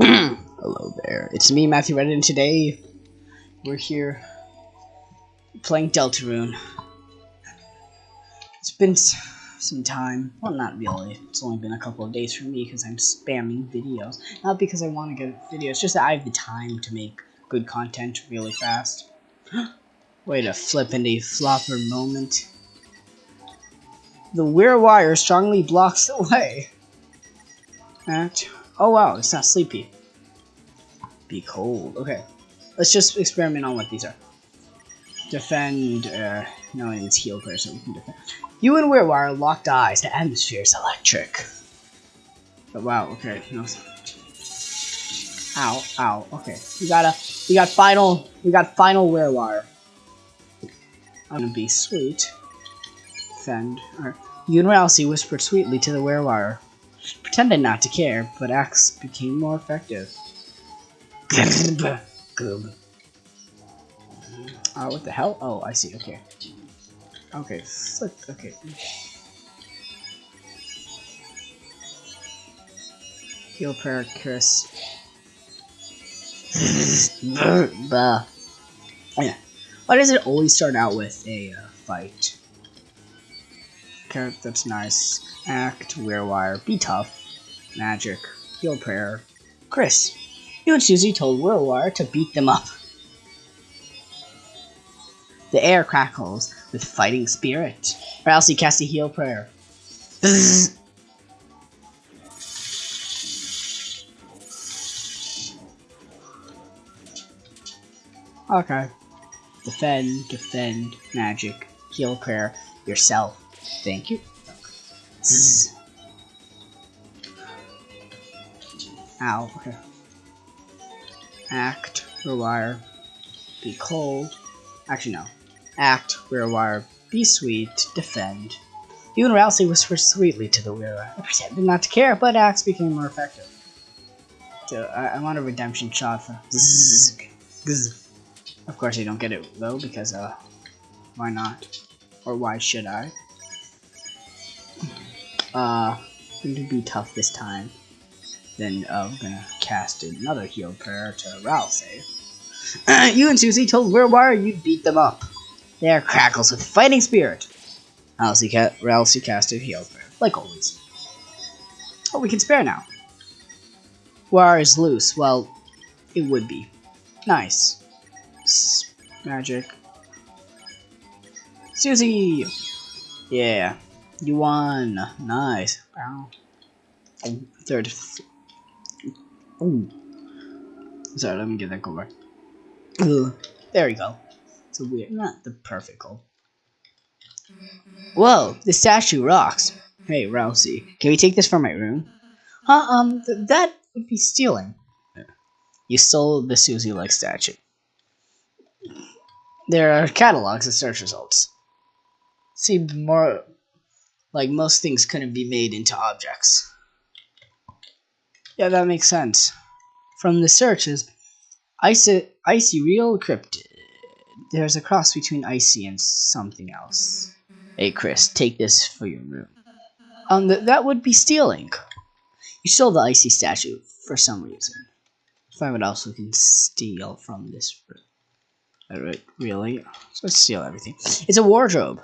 Hello there. It's me, Matthew Reddit, and today we're here playing Deltarune. It's been some time. Well, not really. It's only been a couple of days for me because I'm spamming videos. Not because I want to get videos, just that I have the time to make good content really fast. Wait a flippin' flopper moment. The Werewire strongly blocks the way. At oh wow, it's not sleepy. Be cold. Okay, let's just experiment on what these are. Defend. Uh, no, it's heal first, so we can defend. You and Werewire locked eyes. The atmosphere is electric. But wow. Okay. No. Ow. Ow. Okay. We got a. We got final. We got final Werewire. I'm gonna be sweet. Defend. Alright. You and Ralsei whispered sweetly to the Werewire pretended not to care, but acts became more effective. Uh, what the hell? Oh, I see. Okay. Okay. Okay. Heal prayer, Kris. bah. Yeah. Why does it always start out with a uh, fight? Okay, that's nice. Act, Werewire, Be Tough, Magic, Heal Prayer, Kris. You and Susie told Werewire to beat them up. The air crackles with fighting spirit. Ralsei casts a heal prayer. okay. Defend, defend, magic, heal prayer, yourself. Thank you. Ow, okay. Act, rewire, be cold. Actually, no. Act, rewire, be sweet, defend. And Ralsei whispered sweetly to the wearer. I pretended not to care, but acts became more effective. So, I, I want a redemption shot for. Of course, I don't get it though, because, uh, why not? Or why should I? Uh, to be tough this time. Then uh, we're gonna cast another heal prayer to Ralsei. you and Susie told Werewire you'd beat them up. They are crackles with fighting spirit. Ralsei, ca Ralsei casted heal prayer, like always. Oh, we can spare now. Wire is loose. Well, it would be. Nice. S magic. Susie! Yeah. You won. Nice. Wow. Third. Ooh. Sorry, let me get that cover. There we go. It's a weird, not the perfect goal. Whoa, the statue rocks. Hey, Ralsei, can we take this from my room? Huh, um, th that would be stealing. You stole the Susie-like statue. There are catalogs of search results. Seemed more like most things couldn't be made into objects. Yeah, that makes sense. From the searches, ICE-E, ICE-E real cryptid. There's a cross between ICE-E and something else. Hey, Kris, take this for your room. Um, th that would be stealing. You stole the ICE-E statue for some reason. Find what else we can steal from this room. Alright, really? So let's steal everything. It's a wardrobe.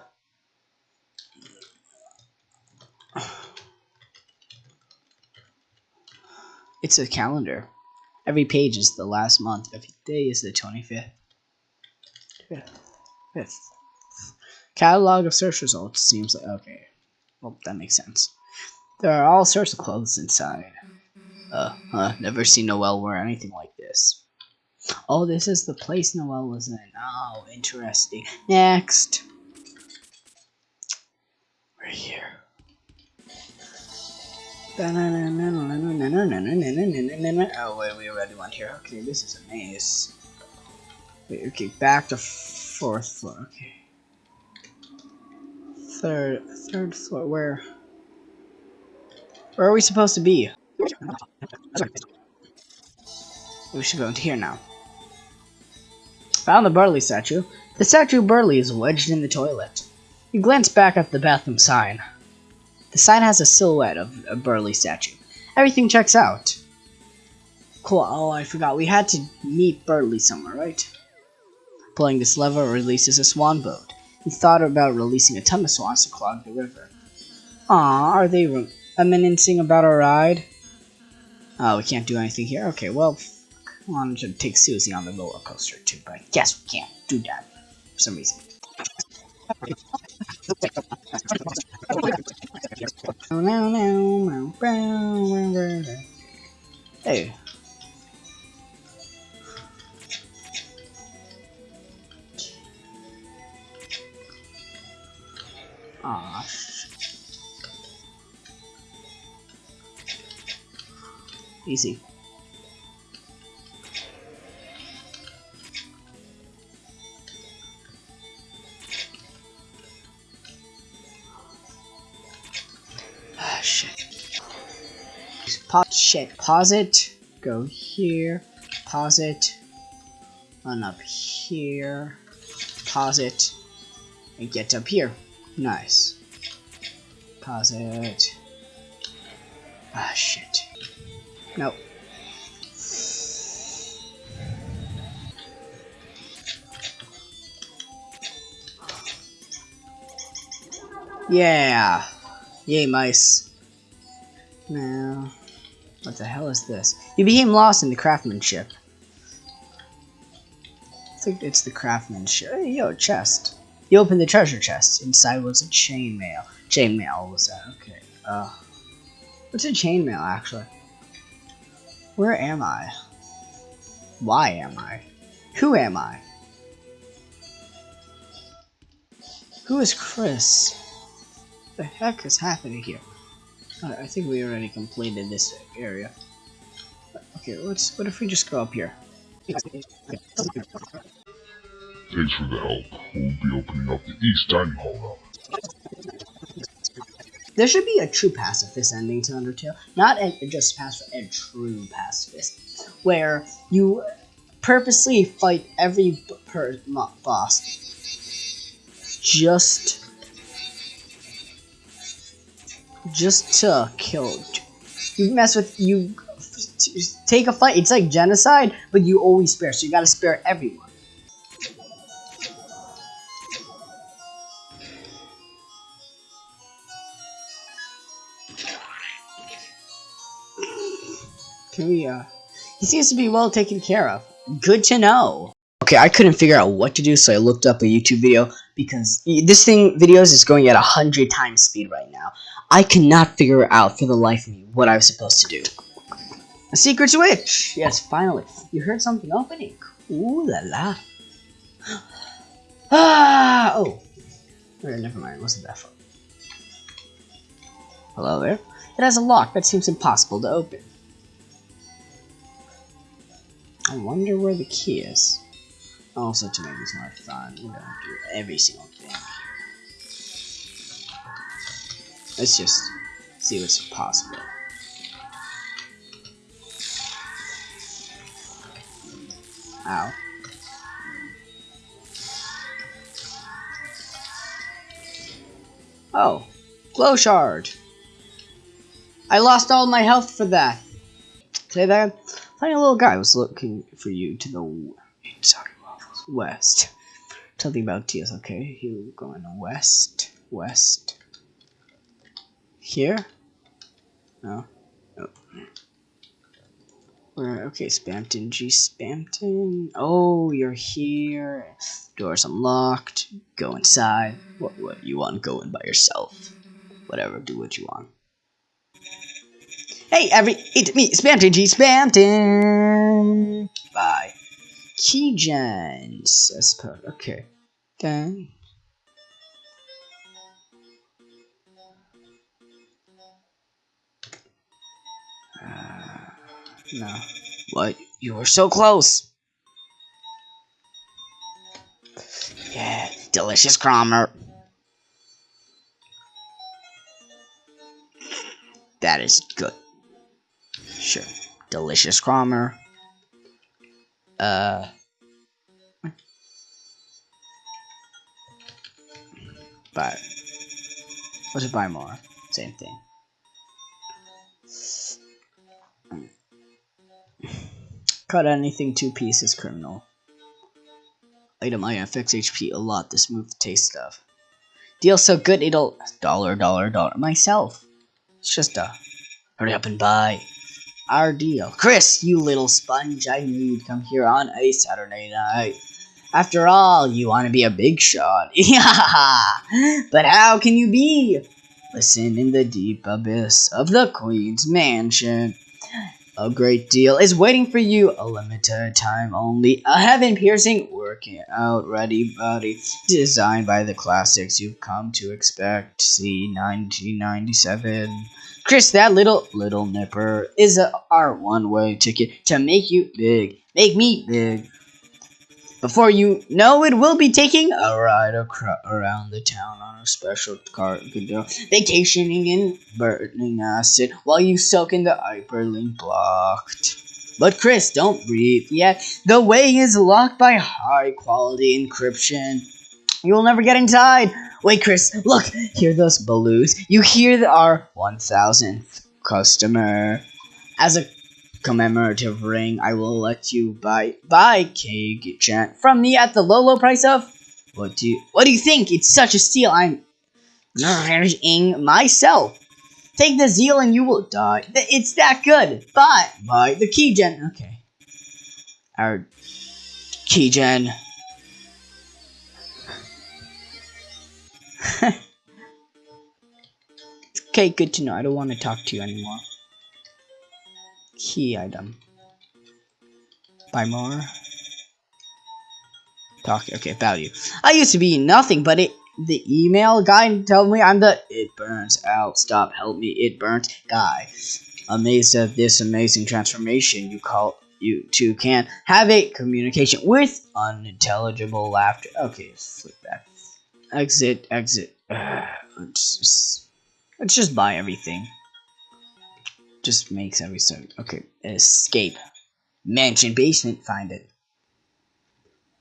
It's a calendar. Every page is the last month. Every day is the 25th. Fifth. Catalog of search results seems like okay. Well, that makes sense. There are all sorts of clothes inside. Uh, huh, never seen Noelle wear anything like this. Oh, this is the place Noelle was in. Oh, interesting. Next. We're here. Oh wait, we already went here. Okay, this is a maze. Wait, okay, back to fourth floor. Okay. Third, third floor. Where? Where are we supposed to be? We should go into here now. Found the Berdly statue. The statue Berdly is wedged in the toilet. You glance back at the bathroom sign. The sign has a silhouette of a Berdly statue. Everything checks out. Cool. Oh, I forgot. We had to meet Berdly somewhere, right? Pulling this lever releases a swan boat. He thought about releasing a ton of swans to clog the river. Ah, are they reminiscing about our ride? Oh, we can't do anything here? Okay, well, I wanted to take Susie on the roller coaster too, but I guess we can't do that for some reason. Hey. Aw, Easy. Shit. Pause, shit. Pause it. Go here. Pause it. Run up here. Pause it. And get up here. Nice. Pause it. Ah, shit. Nope. Yeah. Yay, mice. Now, what the hell is this? You became lost in the craftsmanship. I think it's the craftsmanship. Hey, yo, chest. You opened the treasure chest. Inside was a chainmail. Chainmail was that? Okay. Uh, what's a chainmail actually? Where am I? Why am I? Who am I? Who is Kris? What the heck is happening here? I think we already completed this area. Okay, let's. What if we just go up here? Thanks for the help. We'll be opening up the East Dining Hall now. There should be a true pacifist ending to Undertale, not a, just pacifist, a true pacifist, where you purposely fight every per boss just just to kill. You mess with you take a fight. It's like genocide, but you always spare. So you gotta spare everyone. Can uh... He seems to be well taken care of. Good to know. Okay, I couldn't figure out what to do, so I looked up a YouTube video, because this thing, videos, is going at a 100 times speed right now. I cannot figure out for the life of me what I was supposed to do. A secret switch! Yes, finally. You heard something opening. Ooh la la. ah! Oh. Never mind, wasn't that fun. Hello there? It has a lock that seems impossible to open. I wonder where the key is. Also, to make this fun, we're gonna do every single thing. Let's just see what's possible. Ow. Oh, glow shard. I lost all my health for that. Say that. Tiny little guy was looking for you to the sorry, west. Something about Tia's okay. You going west, west. Here? No. No. Where? Okay, Spamton. G Spamton. Oh, you're here. Door's unlocked. Go inside. What? What? You want going by yourself? Whatever. Do what you want. Hey, every it's me, Spamton G Spamton. Bye. Keygens, I suppose. Okay. Then. No. What? You were so close. Yeah, delicious Kromer. That is good. Sure. Delicious Kromer. Uh. But. Let's buy more. Same thing. Cut anything two pieces, criminal. Item I affects HP a lot, the smooth taste stuff. Deal so good it'll dollar dollar dollar myself. It's just a hurry up and buy. Our deal. Kris, you little sponge, I knew you'd come here on a Saturday night. After all, you want to be a big shot. Yeah, but how can you be? Listen in the deep abyss of the Queen's mansion. A great deal is waiting for you, a limited time only, a heaven piercing, working out ready body, designed by the classics you've come to expect. See 1997. Kris, that little little nipper is a, our one way ticket to make you big. Make me big. Before you know it, we'll be taking a ride around the town on a special car vacationing in burning acid while you soak in the hyperlink blocked. But Kris, don't breathe yet. The way is locked by high quality encryption. You'll never get inside. Wait, Kris, look, hear those balloons? You hear our 1000th customer. As a commemorative ring, I will let you buy buy Chant from me at the low low price of what do you what do you think? It's such a steal. I'm nourishing myself. Take the zeal and you will die. It's that good. Buy buy the keygen. Okay. Our keygen. okay, good to know. I don't want to talk to you anymore. Key item. Buy more. Talk. Okay, value. I used to be nothing, but it. The email guy told me I'm the it burns out. Stop, help me, it burns guy. Amazed at this amazing transformation, you call you two can have a communication with unintelligible laughter. Okay, flip back. Exit, exit. let's, just, let's just buy everything just makes every sound. Okay, escape. Mansion basement, find it.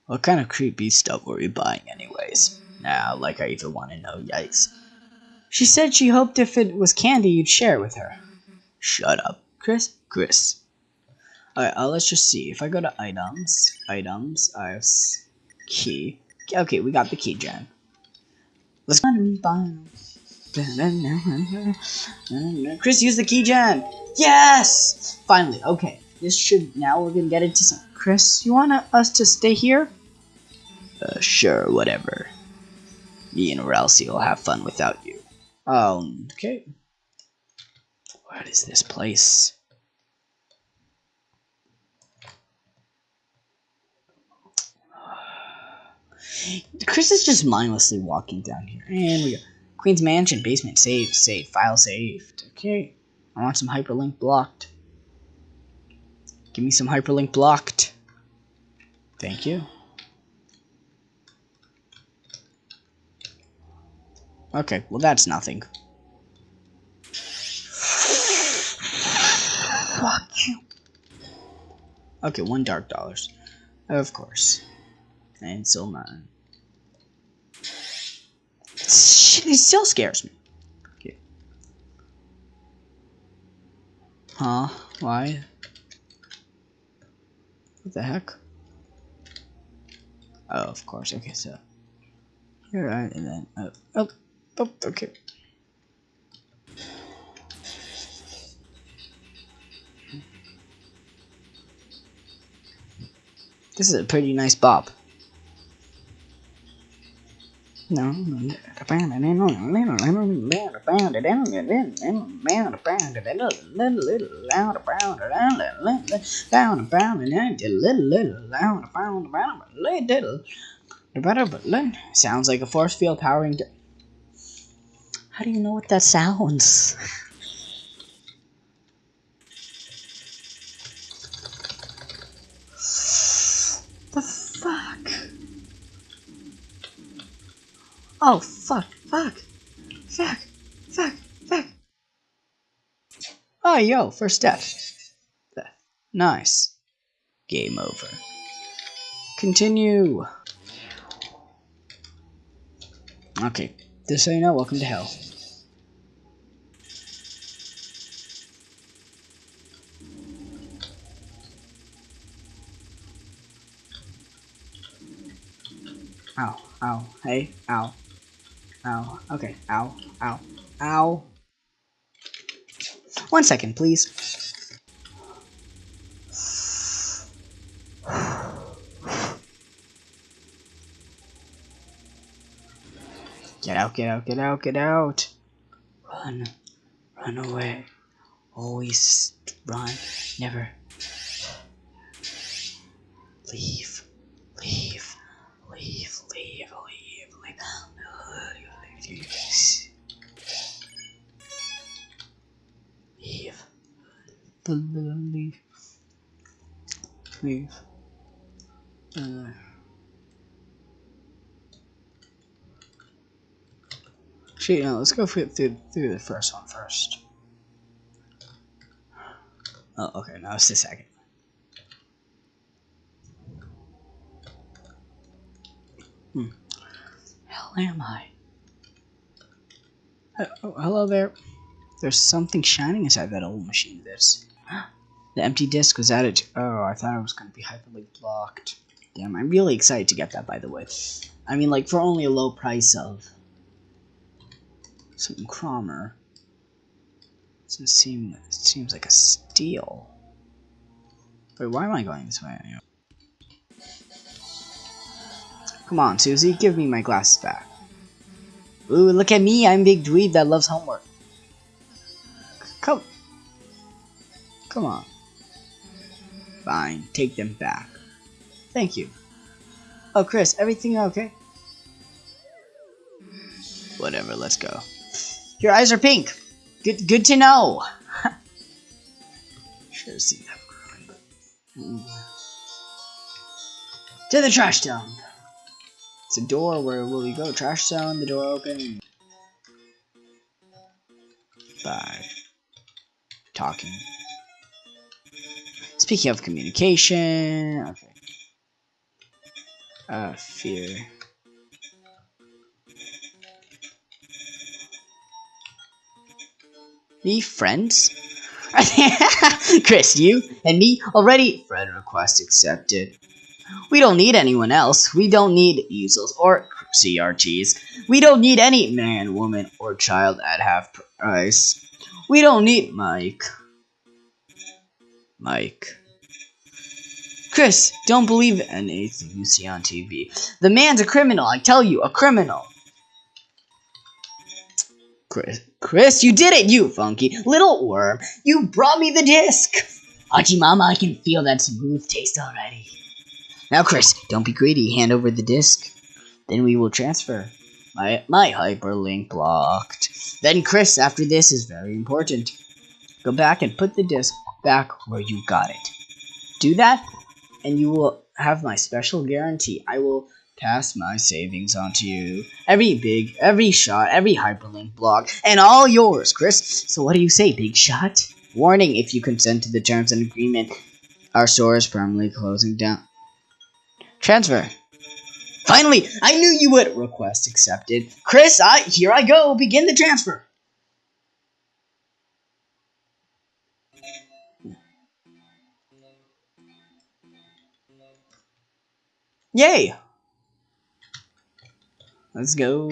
What kind of creepy stuff were we buying anyways? Now, like I even want to know, yikes. She said she hoped if it was candy you'd share it with her. Shut up. Kris? Kris. Alright, uh, let's just see. If I go to items, items, I have key. Okay, we got the key gen. Let's Kris, use the key gen. Yes! Finally, okay. This should now we're gonna get into some. Kris, you want us to stay here? Uh, sure, whatever. Me and Ralsei will have fun without you. Um, okay. What is this place? Kris is just mindlessly walking down here. And we go. Queen's Mansion, basement, saved, saved, file saved. Okay. I want some hyperlink blocked. Give me some hyperlink blocked. Thank you. Okay, well that's nothing. Fuck you. Okay, one dark dollars. Of course. And so none. It still scares me. Okay. Huh? Why? What the heck? Oh, of course. Okay, so here I and then oh, oh, oh okay. This is a pretty nice bop. Sounds like a force field powering. How do you know what that sounds? Oh, fuck, fuck, fuck, fuck, fuck. Oh, yo, first death. Nice. Game over. Continue. Okay, this ain't no you know, welcome to hell. Ow, ow, hey, ow ow, okay, ow, ow, ow. One second, please. Get out, get out, get out, get out. Run, run away. Always run, never. Leave, leave, leave, leave, leave. Leave. Leave. Leave. Leave. Uh. Actually, no, let's go through, through, the first one first. Oh, okay, now it's the second. Hmm. Hell am I? Oh, hello there. There's something shining inside that old machine. This. The empty disc was added. Oh, I thought it was going to be hyperlink blocked. Damn, I'm really excited to get that, by the way. I mean, like, for only a low price of Something Kromer. Doesn't seem, it seems like a steal. Wait, why am I going this way anyway? Come on, Susie, give me my glasses back. Ooh, look at me, I'm big dweeb that loves homework. Come on. Fine, take them back. Thank you. Oh, Kris, everything okay? Whatever, let's go. Your eyes are pink. Good, good to know. Should have seen that. Mm. To the trash dump. It's a door. Where will we go? Trash zone. The door open. Bye. Talking. Speaking of communication, okay. Uh, fear. Be friends? Kris, you and me already? Friend request accepted. We don't need anyone else. We don't need easels or CRTs. We don't need any man, woman, or child at half price. We don't need Mike. Mike. Kris, don't believe anything you see on TV. The man's a criminal, I tell you, a criminal. Kris, Kris, you did it, you funky little worm. You brought me the disc. Mama, I can feel that smooth taste already. Now, Kris, don't be greedy. Hand over the disc. Then we will transfer. My, my hyperlink blocked. Then, Kris, after this is very important. Go back and put the disc back where you got it. Do that, and you will have my special guarantee. I will pass my savings on to you. Every big, every shot, every hyperlink block, and all yours, Kris. So what do you say, big shot? Warning, if you consent to the terms and agreement, our store is permanently closing down. Transfer. Finally, I knew you would. Request accepted. Kris, I here I go. Begin the transfer. Yay! Let's go.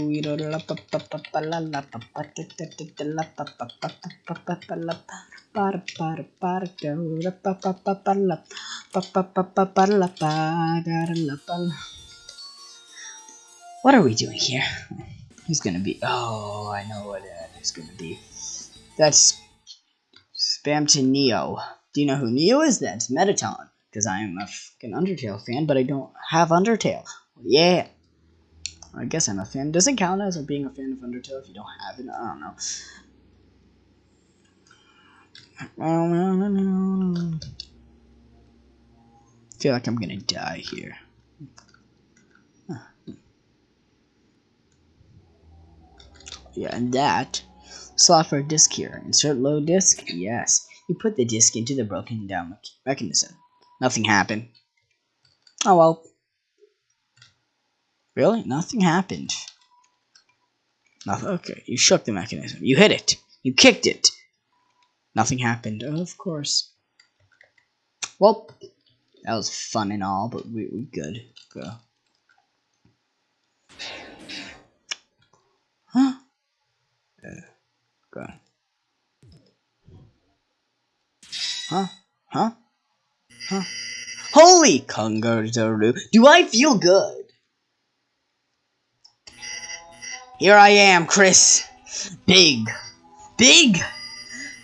What are we doing here? Who's gonna be? Oh, I know what it is gonna be. That's Spamton Neo. Do you know who Neo is? That's Mettaton. Because I am a fucking Undertale fan, but I don't have Undertale. Yeah. I guess I'm a fan. Does it count as being a fan of Undertale if you don't have it? I don't know. Feel like I'm gonna die here. Yeah, and that slot for a disk here. Insert low disk. Yes. You put the disk into the broken down mechanism. Nothing happened. Oh well. Really? Nothing happened. Nothing. Okay, you shook the mechanism. You hit it. You kicked it. Nothing happened. Oh, of course. Well, that was fun and all, but we we good. Go. Huh? Yeah. go. Huh? Huh? Huh? Holy kangaroo! Do I feel good? Here I am, Kris. Big. Big.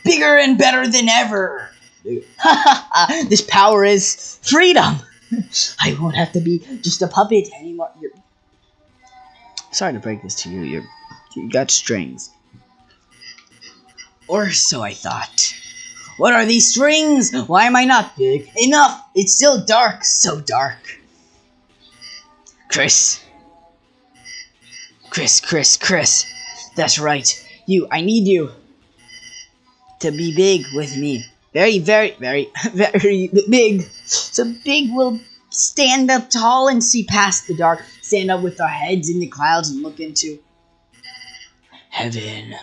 Bigger and better than ever. this power is freedom. I won't have to be just a puppet anymore. You're... Sorry to break this to you. You're, you got strings. Or so I thought. What are these strings? Why am I not big? Enough! It's still dark. So dark. Kris. Kris, Kris, Kris. That's right. You, I need you to be big with me. Very, very, very, very big. So big we'll stand up tall and see past the dark. Stand up with our heads in the clouds and look into heaven.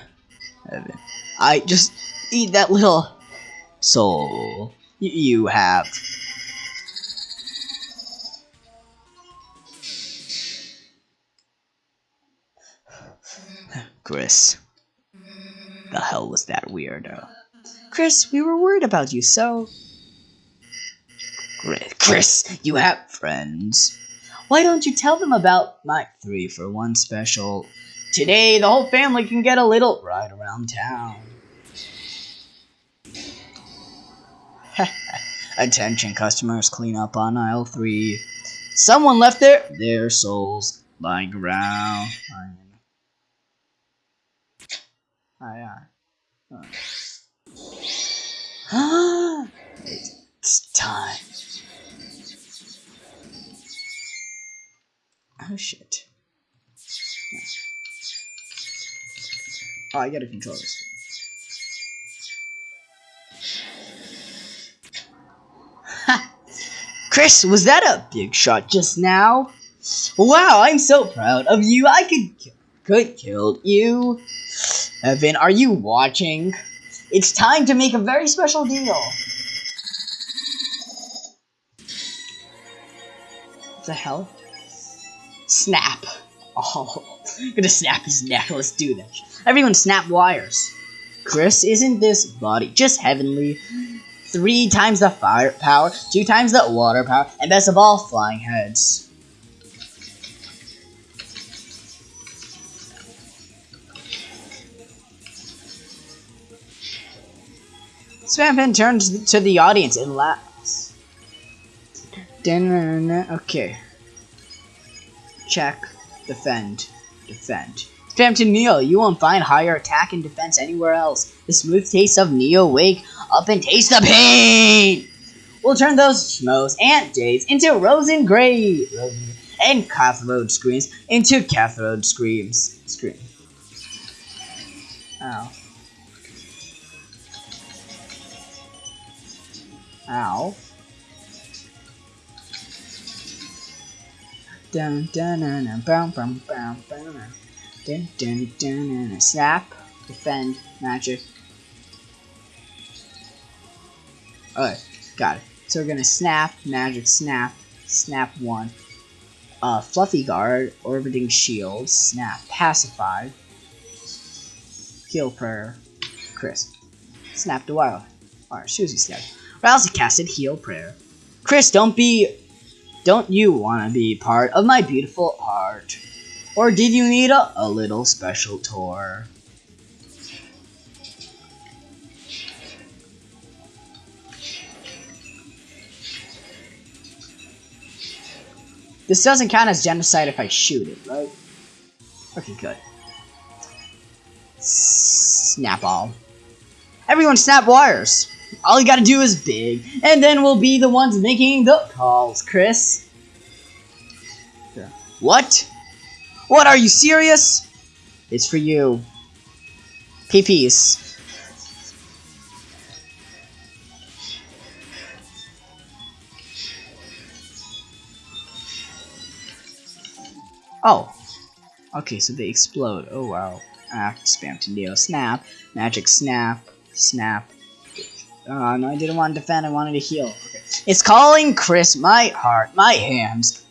Heaven. I just eat that little soul you have. Kris. The hell was that weirdo? Kris, we were worried about you, so... Kris, Kris, you have friends. Why don't you tell them about my three for one special? Today, the whole family can get a little ride around town. Attention customers, clean up on aisle three. Someone left their their souls lying around. Oh yeah. Oh. it's time. Oh shit. Oh, I gotta control this. Kris, was that a big shot just now? Wow, I'm so proud of you. I could could killed you. Evan, are you watching? It's time to make a very special deal. What the hell? Snap. Oh, I'm gonna snap his neck. Let's do this. Everyone snap wires. Kris, isn't this body just heavenly? Three times the fire power, two times the water power, and best of all, flying heads. Spamton turns to the audience and laughs. Okay. Check. Defend. Defend. Spamton Neo, you won't find higher attack and defense anywhere else. The smooth taste of Neo wake up and taste the pain! We'll turn those schmoes and days into rose and gray and cathode screams into cathode screams. Scream. Ow. Ow. Dun dun dun dun bam bam bam bam dun dun dun dun snap defend magic. Alright, got it. So we're gonna snap, magic, snap, snap one. Uh, fluffy guard, orbiting shield, snap, pacify, heal prayer, crisp, snap the wild. Alright, Susie snap. Ralsei casted Heal Prayer. Kris, don't be... Don't you want to be part of my beautiful art? Or did you need a, a little special tour? This doesn't count as genocide if I shoot it, right? Okay, good. Snap all. Everyone snap wires. All you gotta do is big, and then we'll be the ones making the calls, Kris. What? What, are you serious? It's for you. PPs. Oh. Okay, so they explode. Oh wow. Act, Spamton Neo. Snap. Magic snap. Snap. Oh, no, I didn't want to defend. I wanted to heal. Okay. It's calling Kris my heart, my hands.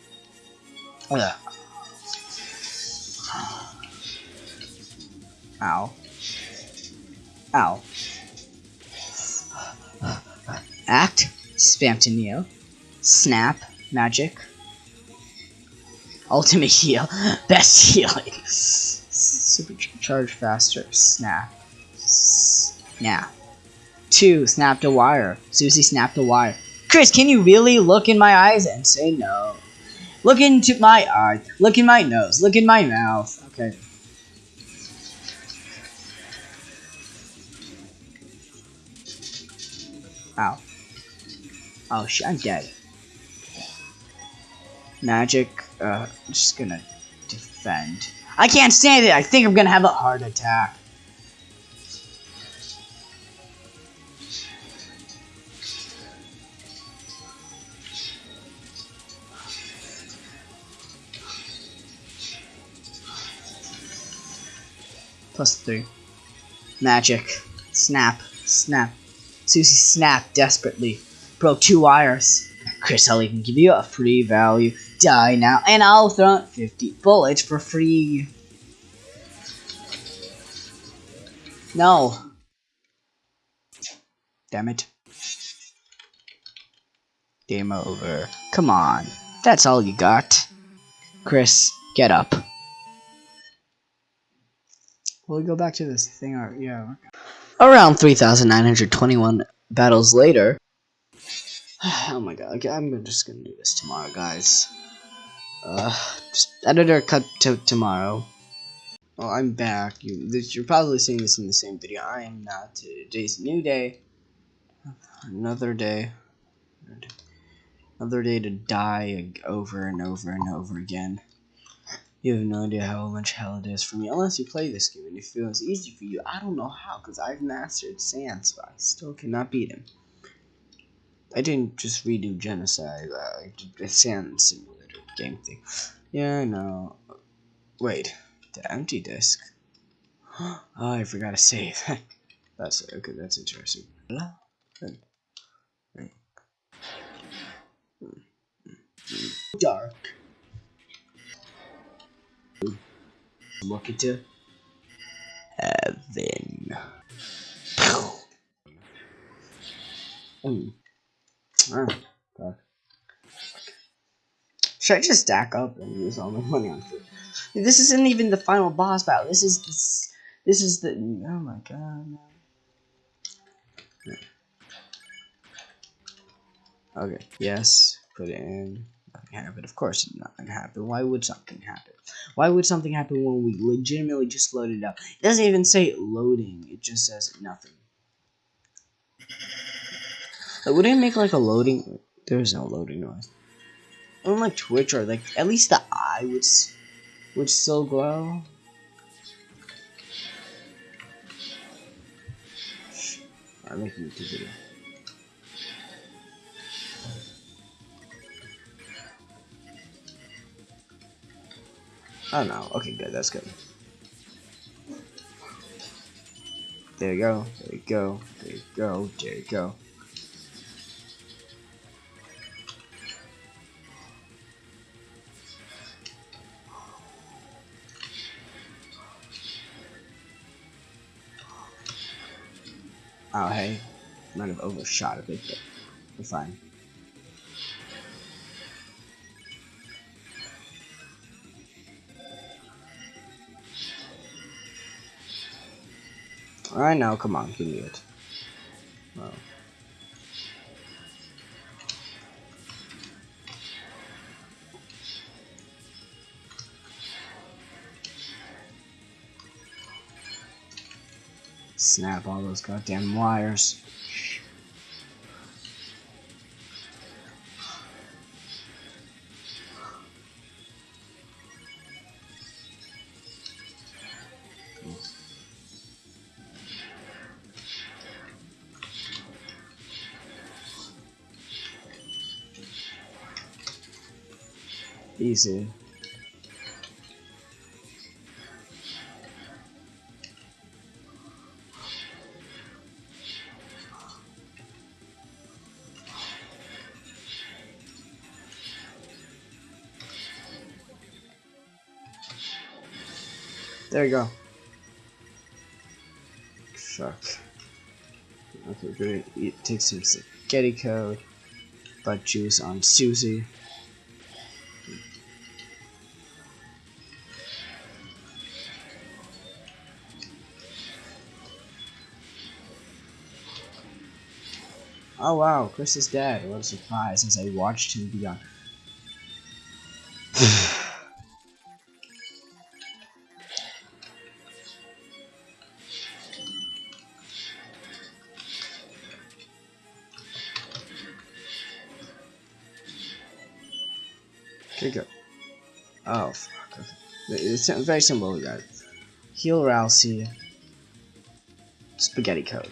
Ugh. Ow. Ow. Act, Spamton Neo. Snap, magic. Ultimate heal, best healing. Supercharge faster, snap. Snap. Two, snap the wire. Susie snapped the wire. Kris, can you really look in my eyes and say no? Look into my eye. Look in my nose. Look in my mouth. Okay. Ow. Oh shit, I'm dead. Magic, uh, I'm just gonna defend. I can't stand it! I think I'm gonna have a heart attack. Plus three. Magic. Snap. Snap. Susie snapped desperately. Broke two wires. Kris, I'll even give you a free value. Die now, and I'll throw 50 bullets for free. No. Damn it. Game over. Come on. That's all you got. Kris, get up. We'll go back to this thing? Or, yeah. Around 3,921 battles later. oh my god, okay, I'm just gonna do this tomorrow, guys. Uh, editor cut to tomorrow. Well, I'm back. You, you're probably seeing this in the same video. I am not. Today's new day. Another day. Another day to die over and over and over again. You have no idea how much hell it is for me, unless you play this game and it feels easy for you. I don't know how, because I've mastered Sans, but I still cannot beat him. I didn't just redo Genocide, I did a Sand Simulator game thing. Yeah, know. Wait, the empty disk? Oh, I forgot to save. that's okay, that's interesting. Dark. Look into heaven. Mm. Should I just stack up and use all my money on food? This isn't even the final boss battle. This is this. This is the. Oh my god. Okay. Yes. Put it in. Nothing happened. Of course, nothing happened. Why would something happen? Why would something happen when we legitimately just loaded up? It doesn't even say loading. It just says nothing. Like, would it make like a loading? There is no loading noise. On like Twitch or like at least the eye would would still glow. I'm making a YouTube video. Oh no. Okay, good. That's good. There you go. There you go. There you go. There you go. Oh, hey. Might have overshot a bit, but we're fine. Alright, now come on, give me it. Oh. Snap all those goddamn wires. Easy. There you go. Shucks. Okay, great. It takes some spaghetti code. Butt juice on Susie. Oh wow, Kris is dead. What a surprise as I watched him be on. Go. Oh, fuck. It's very simple, uh, guys. Heal Ralsei. Spaghetti code.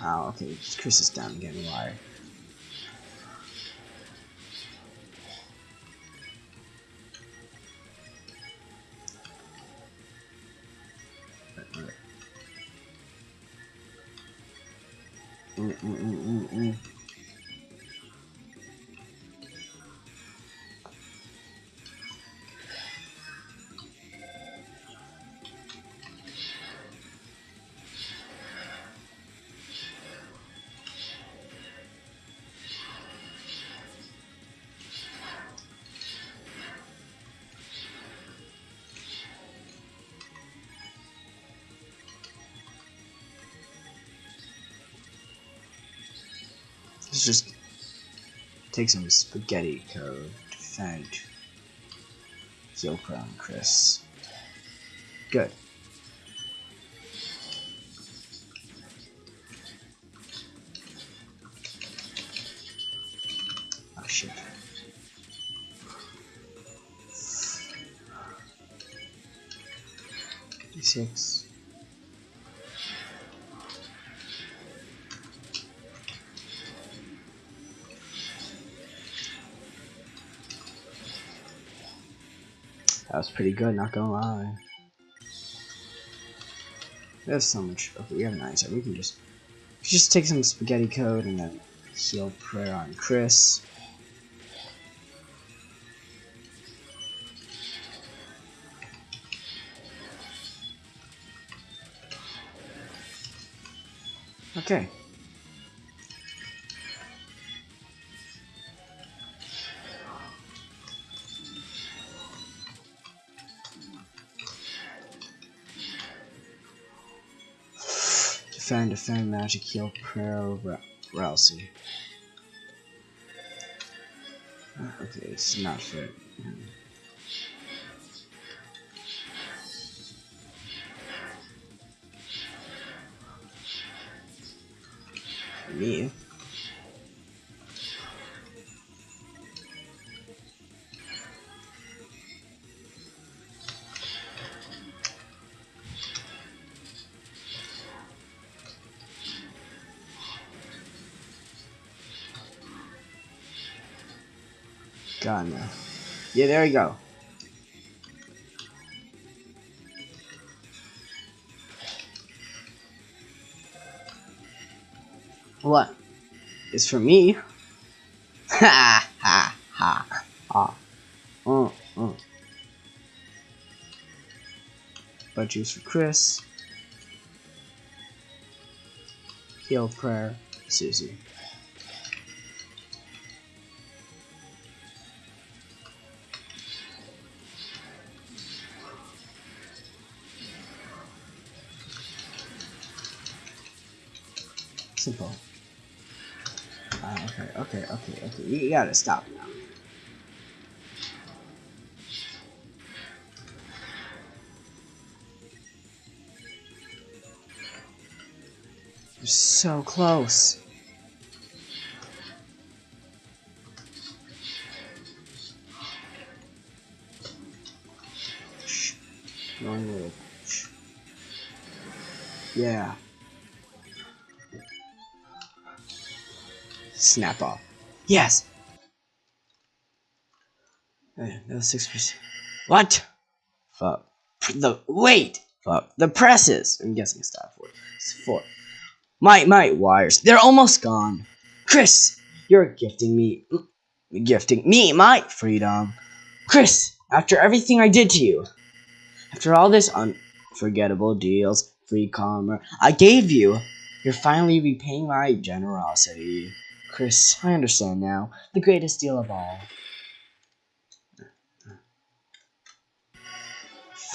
Oh, okay. Kris is down again. Why? Mm, mm, mm, mm, take some spaghetti code. Defend. Heal Crown Kris. Good. Oh shit. D6. Pretty good, not gonna lie. There's so much. Okay, we have an ice. We can just just take some spaghetti code and then heal prayer on Kris. Okay. Defend, magic, heal, Ra Ralsei. Uh, okay, it's not fair. Me? Yeah, there we go. What? It's for me? Ha ha ha ha. Mm, mm. Butt juice for Kris. Heal prayer, Susie. Gotta stop now. You're so close. Yeah. Snap off. Yes. Was six percent. What? Fuck. The wait. Fuck. The presses. I'm guessing it's that four. It's four. My my wires. They're almost gone. Kris, you're gifting me, gifting me my freedom. Kris, after everything I did to you, after all this unforgettable deals, free Kromer. I gave you. You're finally repaying my generosity. Kris, I understand now. The greatest deal of all.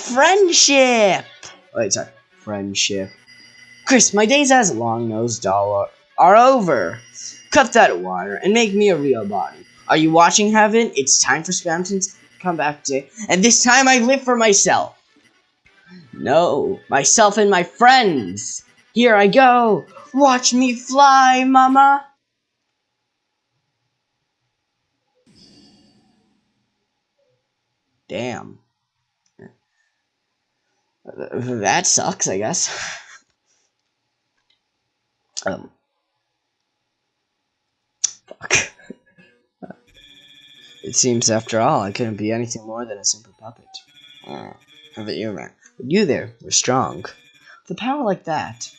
Friendship! Oh, wait, sorry. Friendship. Kris, my days as long-nosed doll are, over. Cut that wire and make me a real body. Are you watching, Heaven? It's time for Spamton to come back to, and this time I live for myself. No, myself and my friends. Here I go. Watch me fly, mama. Damn. That sucks, I guess. um. Fuck. It seems, after all, I couldn't be anything more than a simple puppet. Oh, you, man? But you there were strong. With a power like that,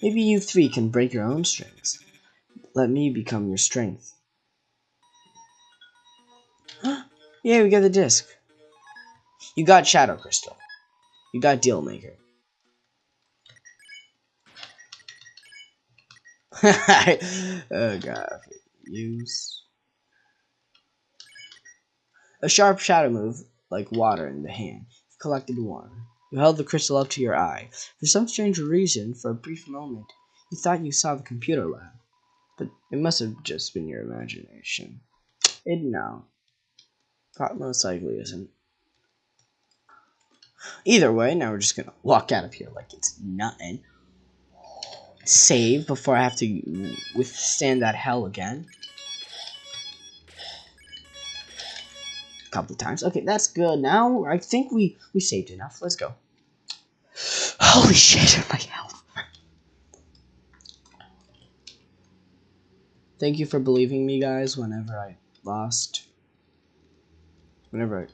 maybe you three can break your own strings. Let me become your strength. yeah, we got the disc. You got Shadow Crystal. You got Dealmaker. oh god. Use. A sharp shadow move, like water in the hand. You collected one. You held the crystal up to your eye. For some strange reason, for a brief moment, you thought you saw the computer lab. But it must have just been your imagination. It no. Thought most likely isn't. Either way, now we're just gonna walk out of here like it's nothing. Save before I have to withstand that hell again. A couple times. Okay, that's good. Now I think we we saved enough. Let's go. Holy shit, my health. Thank you for believing me, guys. Whenever I lost, whenever I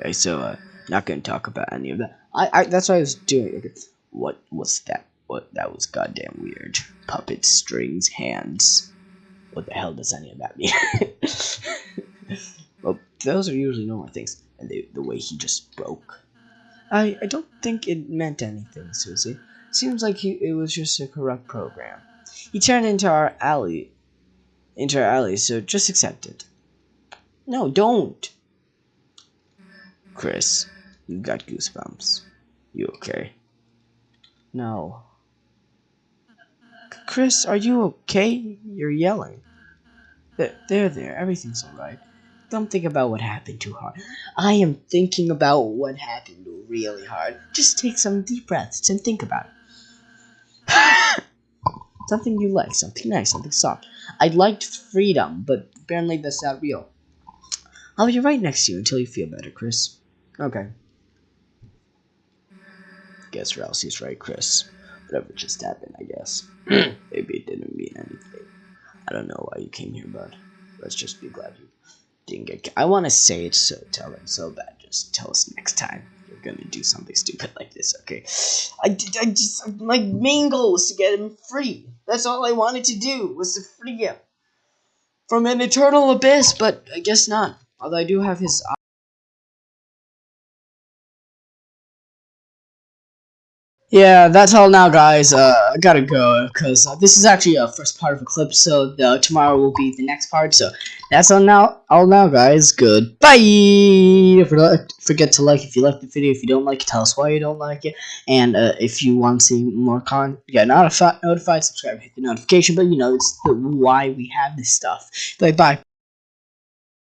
Okay, so uh, not gonna talk about any of that. I, I that's what I was doing. What was that? What that was goddamn weird. Puppet strings, hands. What the hell does any of that mean? well, those are usually normal things, and they, the way he just broke. I I don't think it meant anything, Susie. Seems like he, it was just a corrupt program. He turned into our alley, into our alley, so just accept it. No, don't. Kris, you got goosebumps. You okay? No. Kris, are you okay? You're yelling. There, there, there. Everything's alright. Don't think about what happened too hard. I am thinking about what happened really hard. Just take some deep breaths and think about it. something you like, something nice, something soft. I liked freedom, but apparently that's not real. I'll be right next to you until you feel better, Kris. Okay. Guess Ralsei's right, Kris. Whatever just happened, I guess. Maybe it didn't mean anything. I don't know why you came here, bud. Let's just be glad you didn't get. I want to say it so tell him so bad. Just tell us next time you're gonna do something stupid like this, okay? I, I just my main goal was to get him free. That's all I wanted to do was to free him from an eternal abyss. But I guess not. Although I do have his. Yeah, that's all now, guys. Uh, I gotta go because uh, this is actually a first part of a clip, so the, tomorrow will be the next part. So that's all now. All now, guys. Goodbye. Forget to like if you like the video. If you don't like it, tell us why you don't like it. And uh, if you want to see more con, get notified, notified, subscribe, hit the notification. But you know, it's the why we have this stuff. Bye bye.